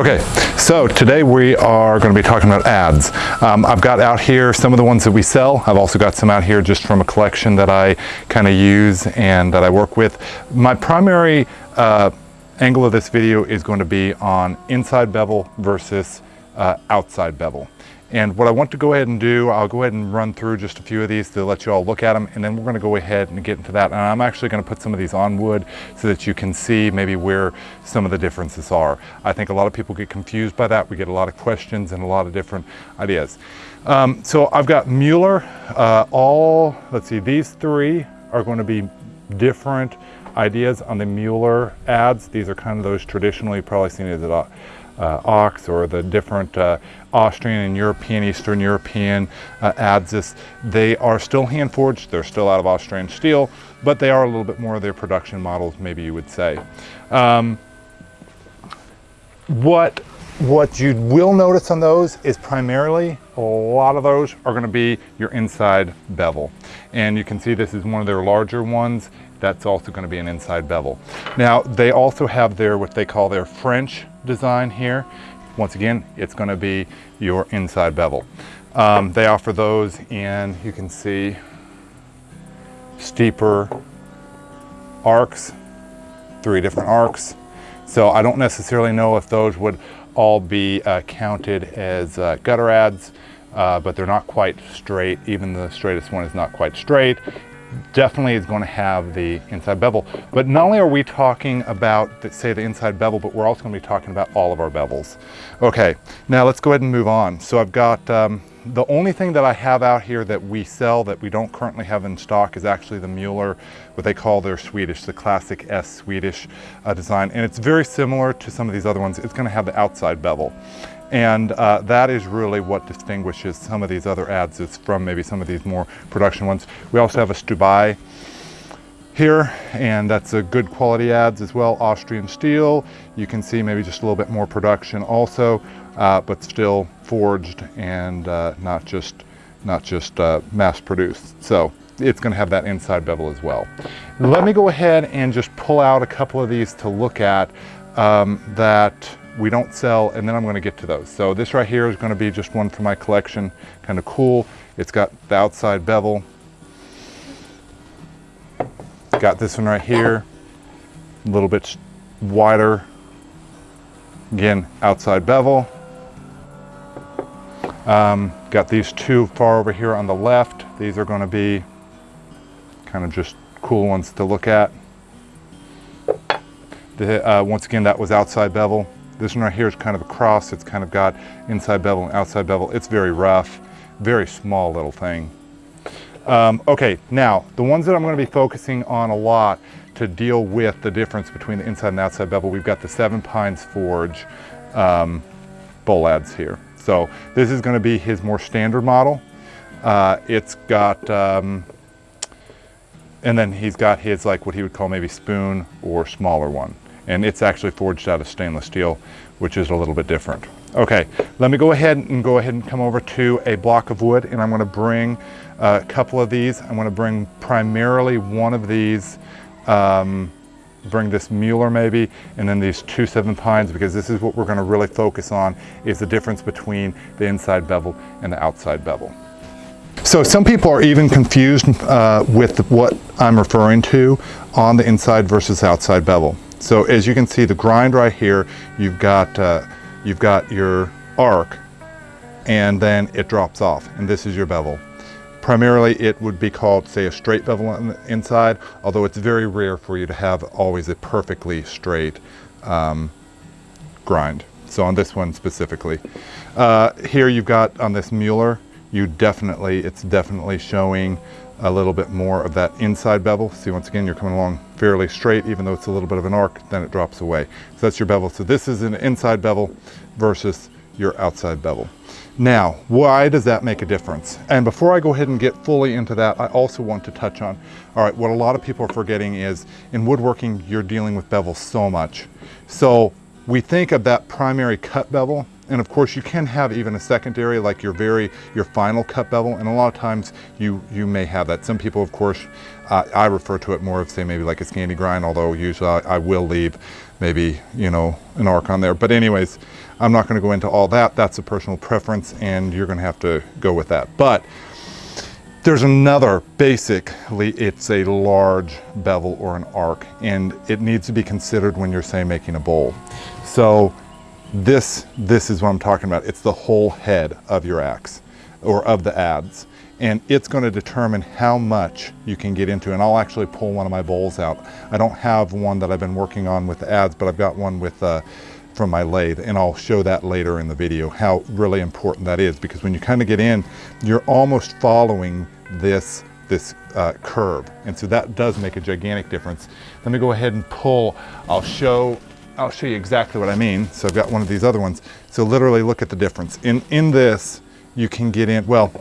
Okay, so today we are going to be talking about adze. Um, I've got out here some of the ones that we sell. I've also got some out here just from a collection that I kind of use and that I work with. My primary uh, angle of this video is going to be on inside bevel versus uh, outside bevel. And what I want to go ahead and do, I'll go ahead and run through just a few of these to let you all look at them, and then we're gonna go ahead and get into that. And I'm actually gonna put some of these on wood so that you can see maybe where some of the differences are. I think a lot of people get confused by that. We get a lot of questions and a lot of different ideas. Um, so I've got Mueller, uh, all, let's see, these three are gonna be different ideas on the Mueller adze. These are kind of those traditionally probably seen as uh, ox or the different uh, Austrian and European, Eastern European uh, adzes, they are still hand forged, they're still out of Austrian steel, but they are a little bit more of their production models, maybe you would say. Um, what, what you will notice on those is primarily a lot of those are going to be your inside bevel. And you can see this is one of their larger ones. That's also going to be an inside bevel. Now, they also have their, what they call their French design here. Once again, it's going to be your inside bevel. Um, they offer those in, you can see, steeper arcs, three different arcs. So I don't necessarily know if those would all be uh, counted as uh, gutter adze, uh, but they're not quite straight. Even the straightest one is not quite straight definitely is going to have the inside bevel. But not only are we talking about, say, the inside bevel, but we're also going to be talking about all of our bevels. Okay, now let's go ahead and move on. So I've got, um, the only thing that I have out here that we sell that we don't currently have in stock is actually the Mueller, what they call their Swedish, the classic S Swedish uh, design. And it's very similar to some of these other ones. It's going to have the outside bevel. And uh, that is really what distinguishes some of these other adzes from maybe some of these more production ones. We also have a Stubai here, and that's a good quality adze as well, Austrian steel. You can see maybe just a little bit more production also, uh, but still forged and uh, not just, not just uh, mass produced. So it's gonna have that inside bevel as well. Let me go ahead and just pull out a couple of these to look at um, that we don't sell, and then I'm gonna get to those. So this right here is gonna be just one for my collection, kind of cool. It's got the outside bevel. Got this one right here, a little bit wider. Again, outside bevel. Um, got these two far over here on the left. These are gonna be kind of just cool ones to look at. The, uh, once again, that was outside bevel. This one right here is kind of a cross. It's kind of got inside bevel and outside bevel. It's very rough, very small little thing. Um, okay, now the ones that I'm going to be focusing on a lot to deal with the difference between the inside and outside bevel, we've got the Seven Pines Forge um, bowl adze here. So this is going to be his more standard model. Uh, it's got, um, and then he's got his like what he would call maybe spoon or smaller one and it's actually forged out of stainless steel, which is a little bit different. Okay, let me go ahead and go ahead and come over to a block of wood and I'm gonna bring a couple of these. I'm gonna bring primarily one of these, um, bring this Mueller maybe, and then these two seven pines because this is what we're gonna really focus on is the difference between the inside bevel and the outside bevel. So some people are even confused uh, with what I'm referring to on the inside versus outside bevel. So as you can see, the grind right here, you've got, uh, you've got your arc and then it drops off and this is your bevel. Primarily it would be called say a straight bevel on the inside, although it's very rare for you to have always a perfectly straight um, grind. So on this one specifically. Uh, here you've got on this Mueller, you definitely, it's definitely showing a little bit more of that inside bevel. See, once again, you're coming along fairly straight, even though it's a little bit of an arc, then it drops away. So that's your bevel. So this is an inside bevel versus your outside bevel. Now, why does that make a difference? And before I go ahead and get fully into that, I also want to touch on, all right, what a lot of people are forgetting is in woodworking, you're dealing with bevel so much. So we think of that primary cut bevel and of course you can have even a secondary like your very your final cut bevel. And a lot of times you you may have that. Some people of course uh, I refer to it more of say maybe like a Scandi grind although usually I, I will leave maybe you know an arc on there. But anyways I'm not going to go into all that. That's a personal preference and you're going to have to go with that. But there's another, basically, it's a large bevel or an arc, and it needs to be considered when you're, say, making a bowl. So this, this is what I'm talking about. It's the whole head of your axe, or of the adze. And it's gonna determine how much you can get into. And I'll actually pull one of my bowls out. I don't have one that I've been working on with the adze, but I've got one with uh, from my lathe and I'll show that later in the video how really important that is because when you kind of get in you're almost following this this uh, curve and so that does make a gigantic difference let me go ahead and pull I'll show I'll show you exactly what I mean so I've got one of these other ones so literally look at the difference in in this you can get in well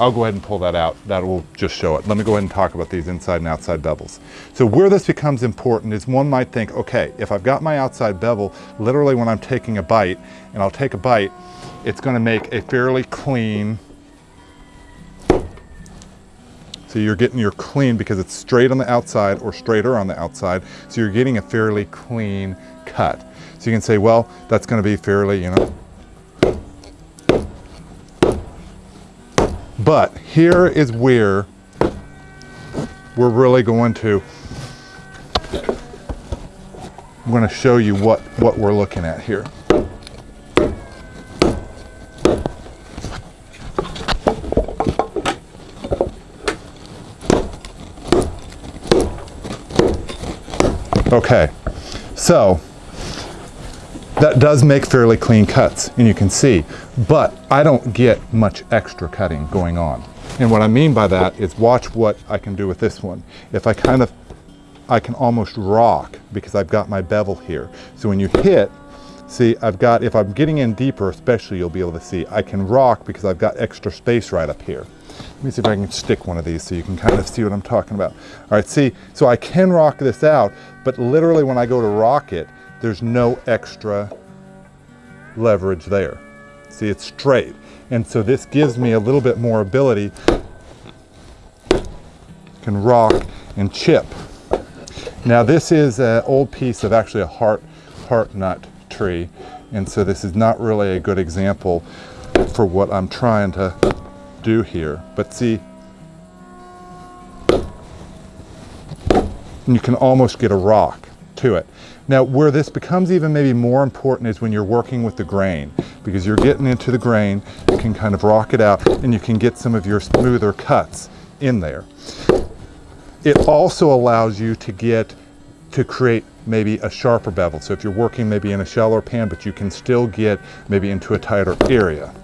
I'll go ahead and pull that out. That will just show it. Let me go ahead and talk about these inside and outside bevels. So where this becomes important is one might think, okay, if I've got my outside bevel, literally when I'm taking a bite, and I'll take a bite, it's gonna make a fairly clean, so you're getting your clean because it's straight on the outside or straighter on the outside, so you're getting a fairly clean cut. So you can say, well, that's gonna be fairly, you know, But here is where we're really going to, I'm going to show you what, what we're looking at here. Okay, so that does make fairly clean cuts and you can see, but I don't get much extra cutting going on. And what I mean by that is watch what I can do with this one. If I kind of, I can almost rock because I've got my bevel here. So when you hit, see I've got, if I'm getting in deeper especially you'll be able to see, I can rock because I've got extra space right up here. Let me see if I can stick one of these so you can kind of see what I'm talking about. All right, see, so I can rock this out, but literally when I go to rock it, there's no extra leverage there. See, it's straight. And so this gives me a little bit more ability, can rock and chip. Now this is an old piece of actually a heart, heart nut tree. And so this is not really a good example for what I'm trying to do here. But see, you can almost get a rock to it. Now where this becomes even maybe more important is when you're working with the grain because you're getting into the grain, you can kind of rock it out and you can get some of your smoother cuts in there. It also allows you to get to create maybe a sharper bevel. So if you're working maybe in a shallower pan, but you can still get maybe into a tighter area.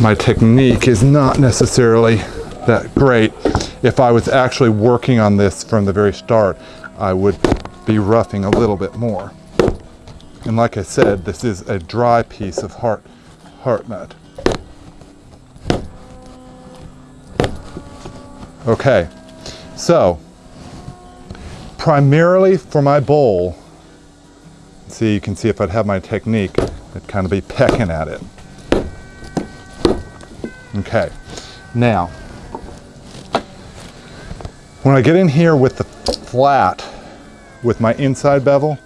My technique is not necessarily that great. If I was actually working on this from the very start, I would be roughing a little bit more. And like I said, this is a dry piece of heart, heart nut. Okay, so primarily for my bowl, see you can see if I'd have my technique, I'd kind of be pecking at it. Okay, now, when I get in here with the flat, with my inside bevel,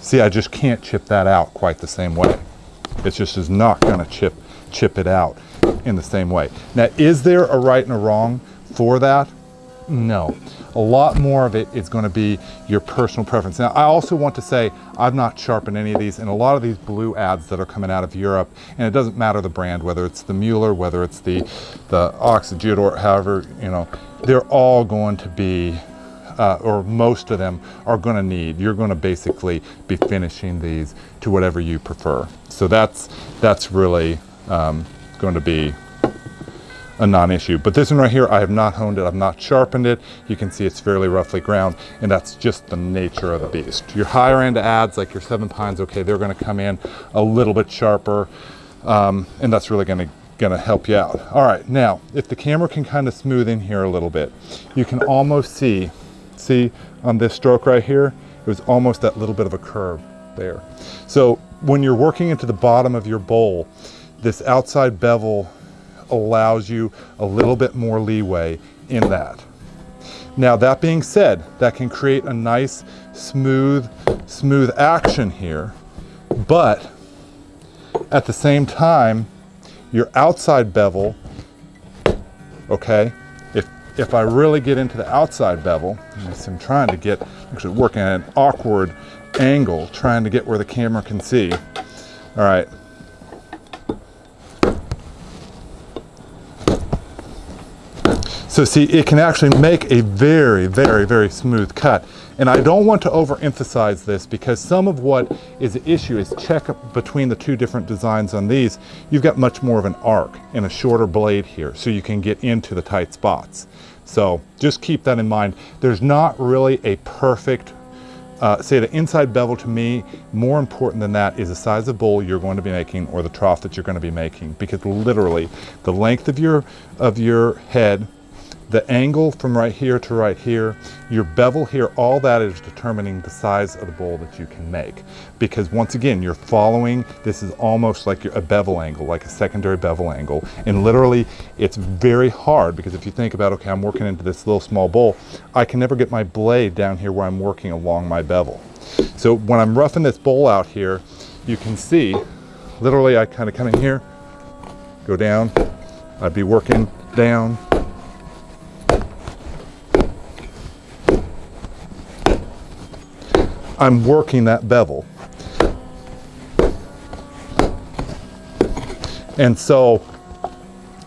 see I just can't chip that out quite the same way. It just is not gonna chip, chip it out in the same way. Now, is there a right and a wrong for that? No. A lot more of it is going to be your personal preference. Now, I also want to say I've not sharpened any of these, and a lot of these blue ads that are coming out of Europe, and it doesn't matter the brand, whether it's the Mueller, whether it's the, the Ox, or however, you know, they're all going to be uh, or most of them are going to need. You're going to basically be finishing these to whatever you prefer. So that's that's really um, going to be a non-issue. But this one right here, I have not honed it, I've not sharpened it. You can see it's fairly roughly ground, and that's just the nature of the beast. Your higher end adze, like your seven pines, okay, they're gonna come in a little bit sharper, um, and that's really gonna gonna help you out. All right, now, if the camera can kind of smooth in here a little bit, you can almost see, see on this stroke right here, it was almost that little bit of a curve there. So when you're working into the bottom of your bowl, this outside bevel allows you a little bit more leeway in that. Now that being said, that can create a nice smooth, smooth action here, but at the same time, your outside bevel, okay, if, if I really get into the outside bevel, I'm trying to get, actually working at an awkward angle, trying to get where the camera can see. All right. So see, it can actually make a very, very, very smooth cut. And I don't want to overemphasize this because some of what is the issue is check between the two different designs on these. You've got much more of an arc and a shorter blade here so you can get into the tight spots. So just keep that in mind. There's not really a perfect uh, say the inside bevel to me, more important than that is the size of bowl you're going to be making or the trough that you're going to be making because literally the length of your, of your head the angle from right here to right here, your bevel here, all that is determining the size of the bowl that you can make. Because once again, you're following, this is almost like a bevel angle, like a secondary bevel angle. And literally, it's very hard because if you think about, okay, I'm working into this little small bowl, I can never get my blade down here where I'm working along my bevel. So when I'm roughing this bowl out here, you can see, literally I kind of come in here, go down, I'd be working down, I'm working that bevel. And so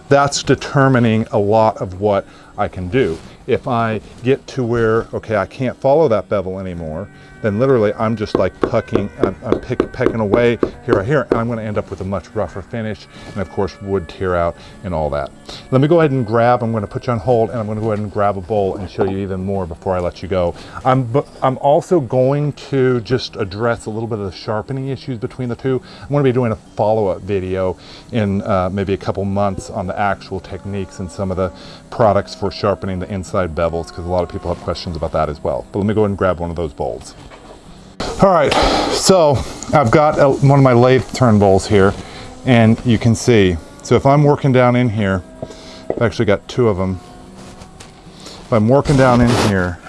that's determining a lot of what I can do. If I get to where, okay, I can't follow that bevel anymore, then literally I'm just like pucking, I'm, I'm pick, pecking away here right here, and I'm gonna end up with a much rougher finish, and of course wood tear out and all that. Let me go ahead and grab, I'm gonna put you on hold, and I'm gonna go ahead and grab a bowl and show you even more before I let you go. I'm, I'm also going to just address a little bit of the sharpening issues between the two. I'm gonna be doing a follow-up video in uh, maybe a couple months on the actual techniques and some of the products for sharpening the inside bevels, because a lot of people have questions about that as well. But let me go ahead and grab one of those bowls. All right, so I've got a, one of my lathe turn bowls here and you can see, so if I'm working down in here, I've actually got two of them. If I'm working down in here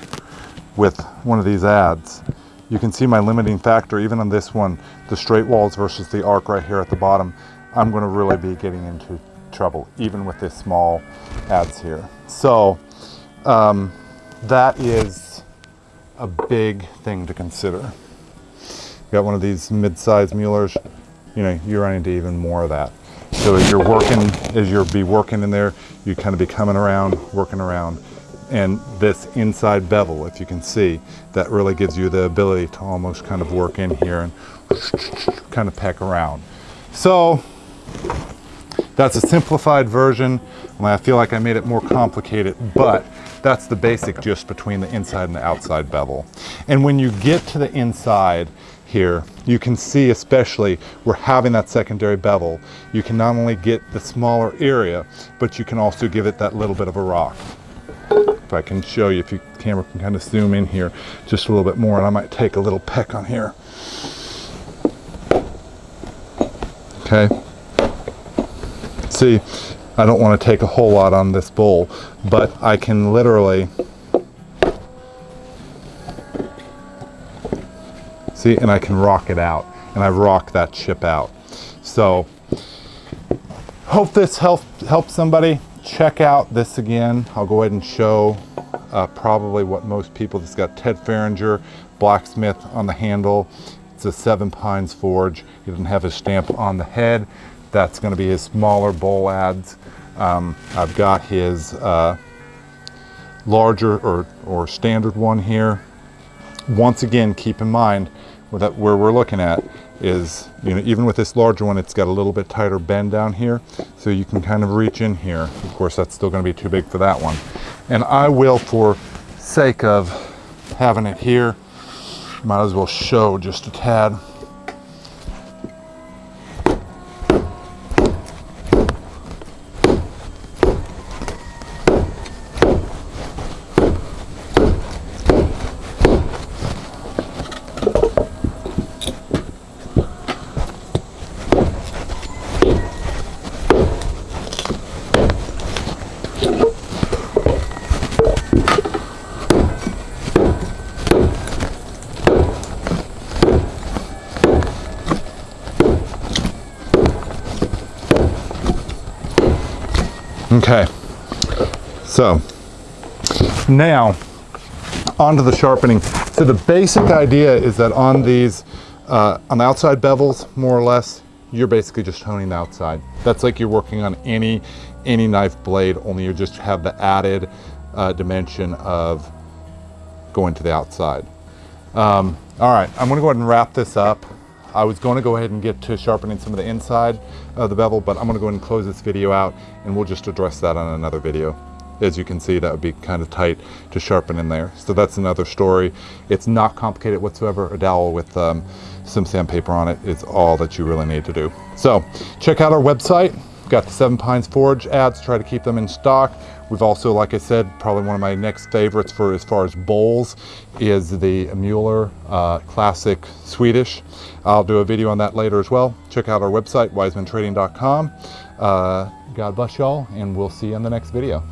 with one of these adze, you can see my limiting factor, even on this one, the straight walls versus the arc right here at the bottom, I'm gonna really be getting into trouble, even with this small adze here. So um, that is a big thing to consider You got one of these mid-sized Muellers, you know, you run into even more of that. So as you're working, as you'll be working in there, you kind of be coming around, working around. And this inside bevel, if you can see, that really gives you the ability to almost kind of work in here and kind of peck around. So that's a simplified version. I feel like I made it more complicated, but that's the basic just between the inside and the outside bevel. And when you get to the inside, here, you can see especially we're having that secondary bevel. You can not only get the smaller area, but you can also give it that little bit of a rock. If I can show you, if you camera can kind of zoom in here just a little bit more, and I might take a little peck on here. Okay. See, I don't want to take a whole lot on this bowl, but I can literally See, and I can rock it out. And I rock that chip out. So, hope this help, helps somebody. Check out this again. I'll go ahead and show uh, probably what most people, it's got Ted Fahringer, blacksmith on the handle. It's a Seven Pines Forge. He doesn't have his stamp on the head. That's gonna be his smaller bowl adze. Um, I've got his uh, larger or, or standard one here. Once again, keep in mind, that- where we're looking at is, you know, even with this larger one, it's got a little bit tighter bend down here. So you can kind of reach in here. Of course, that's still gonna be too big for that one. And I will, for sake of having it here, might as well show just a tad. Okay, so now onto the sharpening. So the basic idea is that on these, uh, on the outside bevels, more or less, you're basically just honing the outside. That's like you're working on any, any knife blade, only you just have the added uh, dimension of going to the outside. Um, all right, I'm gonna go ahead and wrap this up. I was going to go ahead and get to sharpening some of the inside of the bevel, but I'm going to go ahead and close this video out and we'll just address that on another video. As you can see, that would be kind of tight to sharpen in there. So that's another story. It's not complicated whatsoever. A dowel with um, some sandpaper on it is all that you really need to do. So check out our website. We've got the Seven Pines Forge adze, try to keep them in stock. We've also, like I said, probably one of my next favorites for as far as bowls is the Mueller uh, Classic Swedish. I'll do a video on that later as well. Check out our website, wisemantrading.com. Uh, God bless y'all, and we'll see you in the next video.